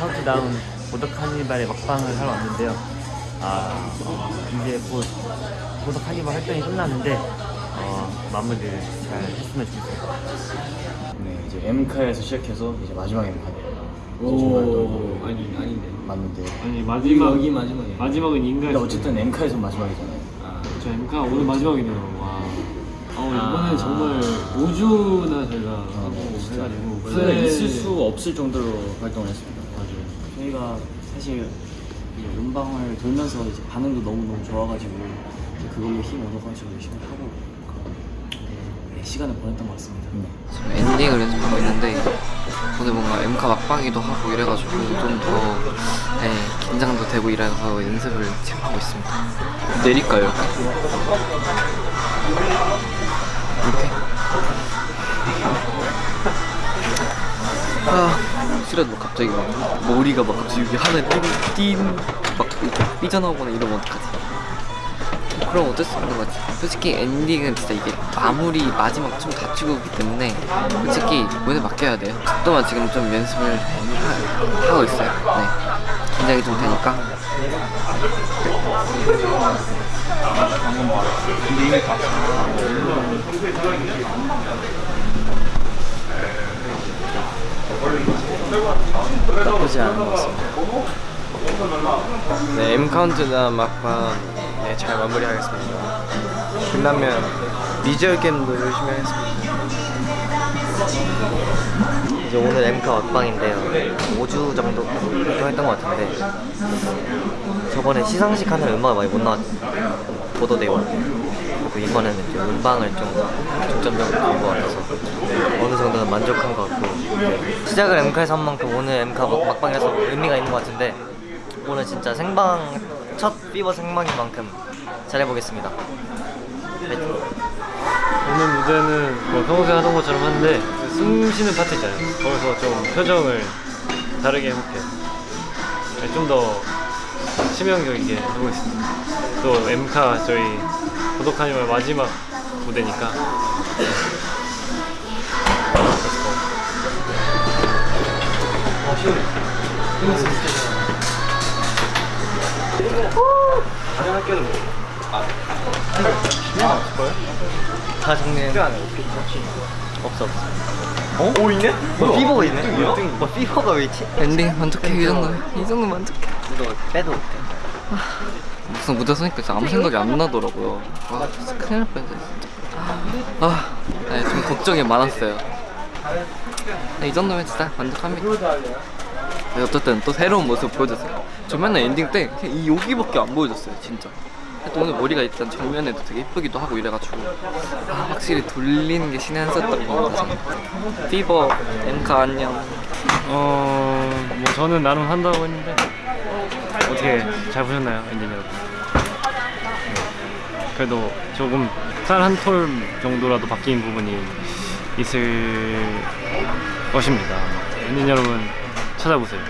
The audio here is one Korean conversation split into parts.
카운트다운 Border Carnival의 막방을 하러 왔는데요. 아, 어, 이제 곧 Border Carnival 활동이 끝나는데 어, 마무리를 잘 했으면 좋겠어요. 네, 이제 M카에서 시작해서 이제 마지막 M카네요. 또 아니 아닌데 맞는데. 아니 마지막 여기 마지막이야 마지막은 인가. 근데 어쨌든 M카에서 마지막이잖아요. 아, 저 엠카 오늘 마지막이네요. 와. 어, 이번에 아. 정말 5주나 저희가 어, 하고 진짜. 해가지고 후회가 네. 있을 수 없을 정도로 활동을 했습니다. 저희가 사실 이 음방을 돌면서 이제 반응도 너무너무 좋아가지고 이제 그걸로 힘 얻어가지고 열심히 하고 네, 시간을 보냈던 것 같습니다. 네. 지금 엔딩을 연습하고 있는데 오늘 뭔가 엠카 막방이기도 하고 이래가지고 좀더 네, 긴장도 되고 이래서 연습을 지금 하고 있습니다 내릴까요? 이렇게? 아 싫어도 갑자기 막 머리가 막 갑자기 여기 하늘에 띵막 이렇게 삐져나오거나 이러면 어떡하지 그럼 어쩔 수 없는 거지. 솔직히 엔딩은 진짜 이게 마무리 마지막 좀 다치고 오기 때문에 솔직히 오늘 맡겨야 돼요. 또만 지금 좀 연습을 하, 하고 있어요. 네. 긴장이 좀 되니까. 나쁘지 않은 것 같습니다. 네, M 카운트나 막방 네, 잘 마무리하겠습니다. 끝나면 미지얼 게임도 열심히 하겠습니다. 이제 오늘 엠카 막방인데요 5주 정도 활동했던 것 같은데 저번에 시상식 하는 음악 많이 못 나왔잖아요 보도되고 그리고 이번에는 좀 음방을 좀 중점적으로 같아서 어느 정도는 만족한 것 같고 네. 시작을 엠카에서 한 만큼 오늘 엠카 막- 막방에서 의미가 있는 것 같은데 오늘 진짜 생방 첫 Fever 생방인 만큼 잘해보겠습니다 파이팅. 오늘 무대는 뭐 평소에 하던 것처럼 한데 숨 쉬는 파트잖아요. 거기서 좀 표정을 다르게 해볼게요. 네, 좀더 치명적이게 해보겠습니다. 또 엠카 저희 고독하니말 마지막 무대니까. 다 정리해 없어 없어 어? 오 있네? 뭐 피버가 있네? 뭐 피버가 왜 있지? 엔딩 만족해 이 정도 이 정도 만족해. 빼도 무슨 무대 서니까 진짜 아무 생각이 안 나더라고요. 와 진짜 큰일 날 뻔했어요 진짜. 아, 네, 좀 걱정이 많았어요. 네, 이 정도면 진짜 만족합니다. 네, 어쨌든 또 새로운 모습 보여줬어요. 저 맨날 엔딩 때 이 여기밖에 안 보여줬어요, 진짜. 또 오늘 머리가 일단 정면에도 되게 예쁘기도 하고 이래가지고 아, 확실히 돌리는 게 신의 한 수였던 것 같아요. Fever, 엠카 안녕. 어, 뭐 저는 나름 한다고 했는데 어떻게 잘 보셨나요, 엔진 여러분? 네. 그래도 조금 살한톨 정도라도 바뀐 부분이 있을 것입니다. 엔진 여러분 찾아보세요.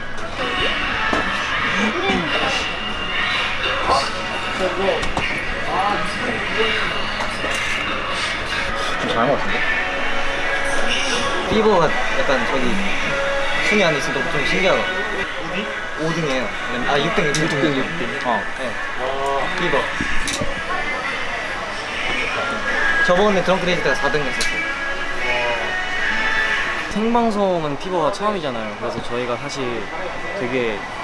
좀 잘한 것 같은데? Fever가 약간 저기 순위 안에 있어도 좀 신기하다? 5등이에요. 아 6등 6등 6등. 6등 어 네. Fever. 저번에 Drunk-Dazed 때가 4등 했었어요. 생방송은 Fever가 처음이잖아요. 그래서 저희가 사실 되게 어,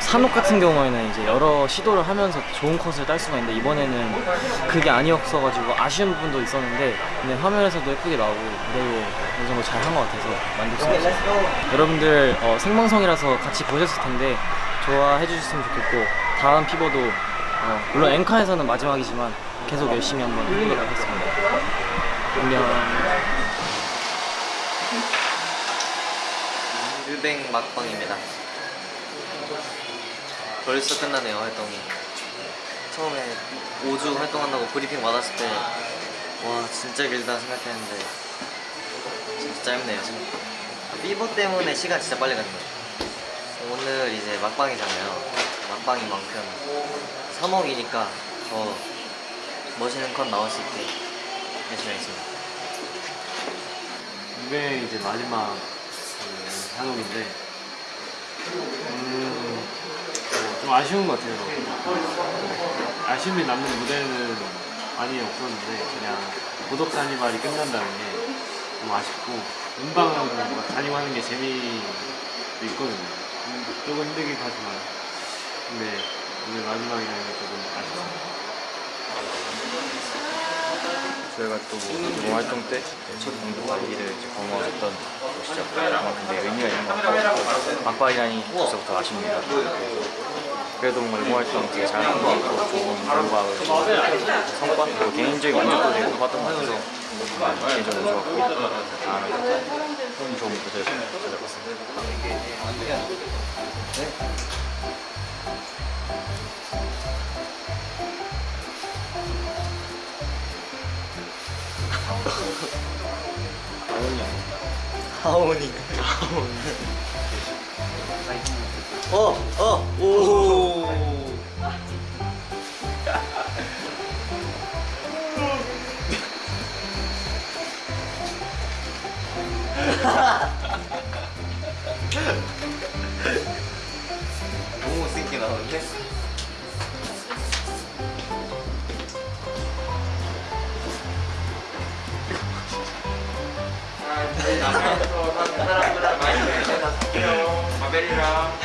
사녹 같은 경우에는 이제 여러 시도를 하면서 좋은 컷을 딸 수가 있는데 이번에는 그게 아니었어가지고 아쉬운 부분도 있었는데 근데 화면에서도 예쁘게 나오고 무대도 어느 정도 잘 한 것 같아서 만족스럽습니다. 여러분들 어, 생방송이라서 같이 보셨을 텐데 좋아해 주셨으면 좋겠고 다음 피버도 어, 물론 앵카에서는 마지막이지만 계속 열심히 한번 해보도록 하겠습니다. 안녕. 르뱅 막방입니다 벌써 끝나네요 활동이. 처음에 5주 활동한다고 브리핑 받았을 때 와 진짜 길다 생각했는데 진짜 짧네요 Fever 때문에 시간 진짜 빨리 거예요. 오늘 이제 막방이잖아요. 막방인 만큼 사녹이니까 더 멋있는 컷 나올 수 있게 열심히 하겠습니다. 이게 이제 마지막 그 사녹인데 음, 어, 좀 아쉬운 것 같아요. 아쉬움이 남는 무대는 많이 없었는데 그냥 고독 카니발이 끝난다는 게 너무 아쉽고 뭔가 다니고 하는 게 재미도 있거든요. 음, 조금 힘들긴 하지만 근데 오늘 마지막이라는 게 조금 아쉽습니다. 저희가 또뭐 활동 때첫 공동 관리를 이제 거머쥐었던 곳이죠. 아마 근데 의미가 있는 것 같고 막바이라니 벌써부터 아쉽니다. 그래도 뭔가 이번 활동 되게 잘한 것 같고 좋은 결과를 성과 그리고 개인적인 만족도 되게 높았던 것 같아서 개인적으로 좋았고 다음에 더 좋은 무대를 찾아봤습니다. 하오니. 어, 어,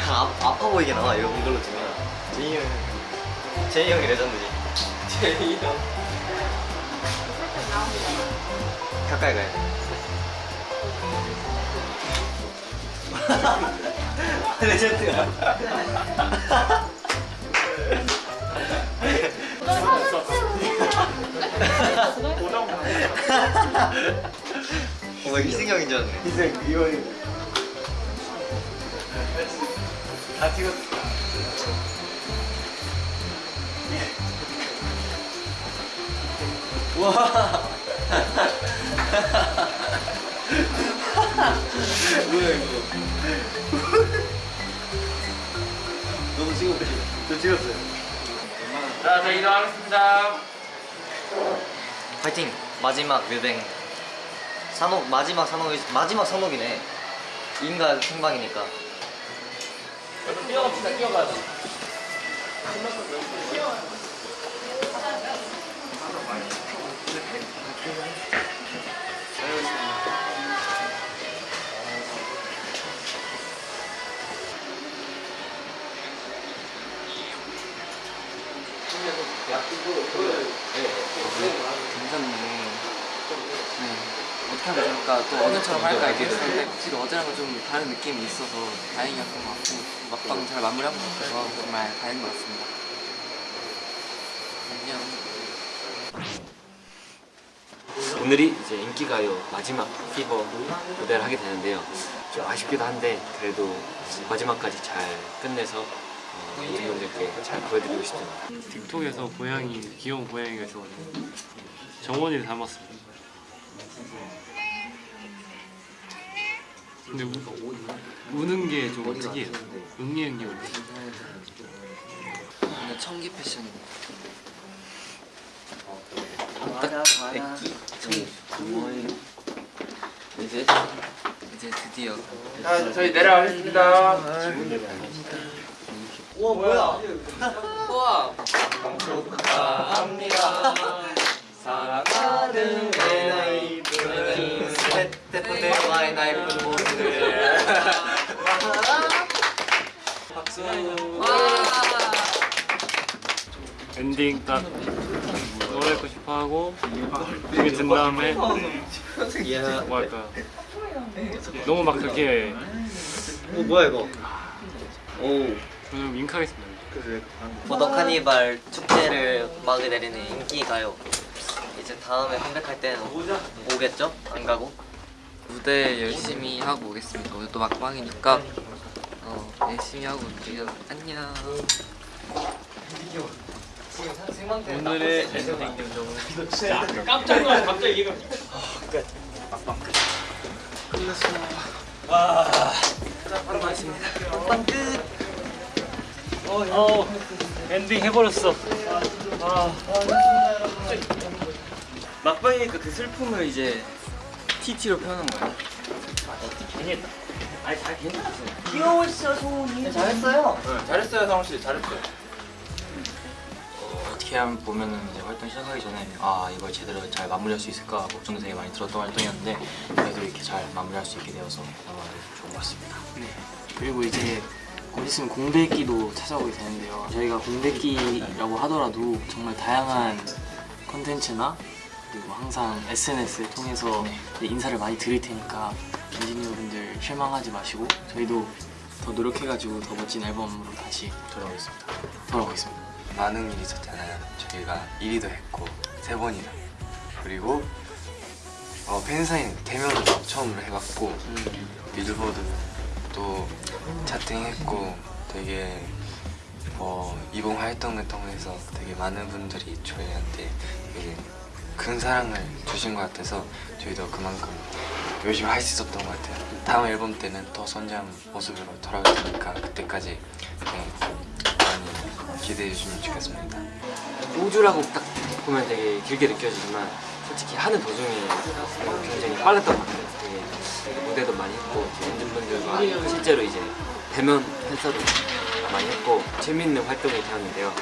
아, 아파 보이게 나와 이거 이걸로 주면 제이 형 제이 형이 레전드지. 제이 형. 가까이 가야 돼. 레전드야 어, 희승형인 줄 알았네 희승 이원이 다 찍었어. 와. 뭐야 이거. 너무 찍었지? 저 찍었어요. 자, 저 이동하겠습니다. 파이팅! 마지막 뮤뱅 산옥 마지막 산옥이 마지막 산옥이네 인간 생방이니까 뛰어갑시다, 뛰어가자. 괜찮네. 하면 좋을까? 또 어제처럼 할까 이렇게 했었는데 확실히 어제랑은 좀 다른 느낌이 있어서 다행이었던 것 같고 막방 잘 마무리한 것 같아서 정말 다행인 것 같습니다. 안녕. 오늘이 이제 인기가요 마지막 Fever 무대를 하게 되는데요. 좀 아쉽기도 한데 그래도 마지막까지 잘 끝내서 어, 여러분들께 잘 보여드리고 싶습니다. 틱톡에서 고양이 귀여운 고양이가 있어가지고 정원이를 닮았습니다. 근데 우, 우는 게 좀 특이해요. 응리응리 우는. 오늘 청기 패션. 이제 이제 드디어. 저희 내려가겠습니다. 우와 뭐야? 우와. 사랑하는 내 나이프는 스태프들과의 나이프 모습을. 박수 엔딩 딱 노래 듣고 싶어 하고 이게 든 다음에 뭐 할까 너무 막 그렇게 오 뭐야 이거? 오. 저는 윙크하겠습니다. 보더 카니발 축제를 막을 내리는 인기 가요. 이제 다음에 컴백할 때는 오겠죠? 안 가고? 무대 열심히 하고 오겠습니다. 오늘 또 막방이니까 어, 열심히 하고 올게요. 안녕. 오늘의 엔딩 요정은 어, 엔딩 해버렸어. 막방이니까 그 슬픔을 이제 TT로 표현한 거야. 잘했어요, 성우 씨. 잘했어요. 어떻게 하면 보면은 이제 활동 시작하기 전에 아 이걸 제대로 잘 마무리할 수 있을까 걱정도 되게 많이 들었던 활동이었는데 그래도 이렇게 잘 마무리할 수 있게 되어서 너무 좋은 것 같습니다. 네. 그리고 이제 곧 있으면 공백기도 찾아오게 되는데요. 저희가 공백기라고 하더라도 정말 다양한 컨텐츠나 그리고 항상 SNS를 통해서 인사를 많이 드릴 테니까 엔지니어 분들 실망하지 마시고 저희도 더 노력해가지고 더 멋진 앨범으로 다시 돌아오겠습니다. 돌아오겠습니다. 많은 일이 있었잖아요. 저희가 1위도 했고 세 번이나 그리고 어, 팬사인 대면으로 처음으로 해봤고 빌보드 또 차팅했고 되게 어, 이번 활동을 통해서 되게 많은 분들이 저희한테 되게 큰 사랑을 주신 것 같아서 저희도 그만큼 열심히 할 수 있었던 것 같아요. 다음 앨범 때는 더 선장 모습으로 돌아올 테니까 그때까지 네, 많이 기대해 주시면 좋겠습니다. 우주라고 딱 보면 되게 길게 느껴지지만 솔직히 하는 도중에 굉장히 빨랐던 것 같아요. 되게, 무대도 많이 했고 팬분들과 실제로 이제 대면 팬서도 많이 했고 재밌는 활동이 되었는데요.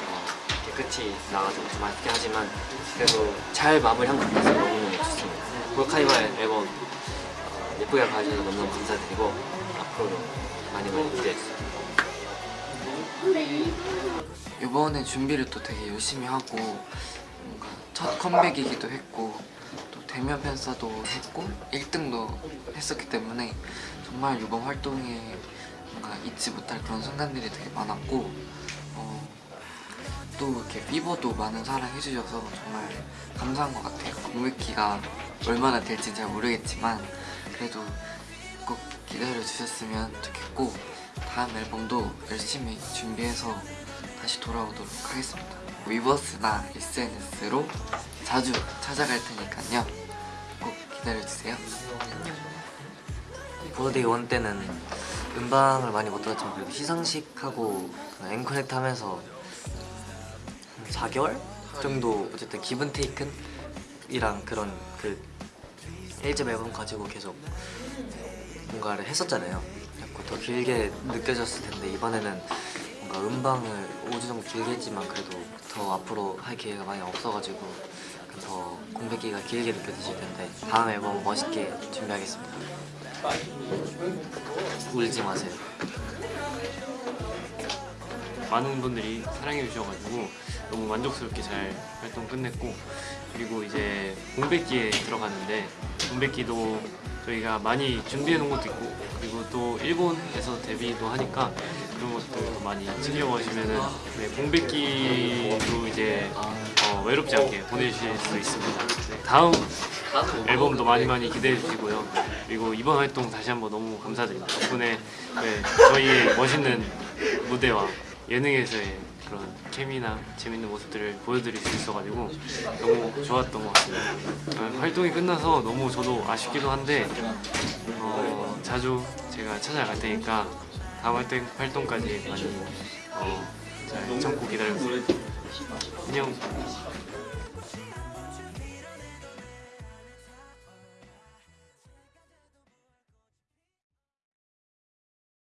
끝이 나가지고 좀 아쉽긴 하지만 그래도 잘 마무리한 것 같아서 너무너무 좋습니다. 볼카이바 앨범 어, 예쁘게 봐주셔서 너무너무 감사드리고 앞으로도 많이 많이 기대해주세요. 이번에 준비를 또 되게 열심히 하고 뭔가 첫 컴백이기도 했고 또 대면 팬사도 했고 1등도 했었기 때문에 정말 이번 활동에 뭔가 잊지 못할 그런 순간들이 되게 많았고 어, 또 이렇게 피버도 많은 사랑 해주셔서 정말 감사한 것 같아요 공백기가 얼마나 될지 잘 모르겠지만 그래도 꼭 기다려 주셨으면 좋겠고 다음 앨범도 열심히 준비해서 다시 돌아오도록 하겠습니다. 위버스나 SNS로 자주 찾아갈 테니까요. 꼭 기다려주세요. 보드데이 원 때는 음방을 많이 못 들었지만 그래도 시상식하고 그 앵커넥트 하면서 한 4개월 정도 어쨌든 기분 테이큰이랑 그런 그 1집 앨범 가지고 계속 뭔가를 했었잖아요 그래서 더 길게 느껴졌을 텐데 이번에는 뭔가 음방을 5주 정도 길게 했지만 그래도 더 앞으로 할 기회가 많이 없어가지고 더 공백기가 길게 느껴지실 텐데 다음 앨범 멋있게 준비하겠습니다 울지 마세요. 많은 분들이 사랑해 주셔가지고 너무 만족스럽게 잘 활동 끝냈고 그리고 이제 공백기에 들어갔는데 공백기도 저희가 많이 준비해 놓은 것도 있고 그리고 또 일본에서 데뷔도 하니까 그런 것도 많이 챙겨 가시면은 네, 공백기도 이제 어, 외롭지 않게 보내실 수 있습니다. 네, 다음 앨범도 많이 많이 기대해 주시고요. 그리고 이번 활동 다시 한번 너무 감사드립니다. 덕분에 네, 저희의 멋있는 무대와 예능에서의 그런 케미나 재밌는 모습들을 보여드릴 수 있어가지고 너무 좋았던 것 같습니다. 어, 활동이 끝나서 너무 저도 아쉽기도 한데 어, 자주 제가 찾아갈 테니까 다음 활동, 활동까지 많이 어, 잘 참고 기다려주세요. 안녕.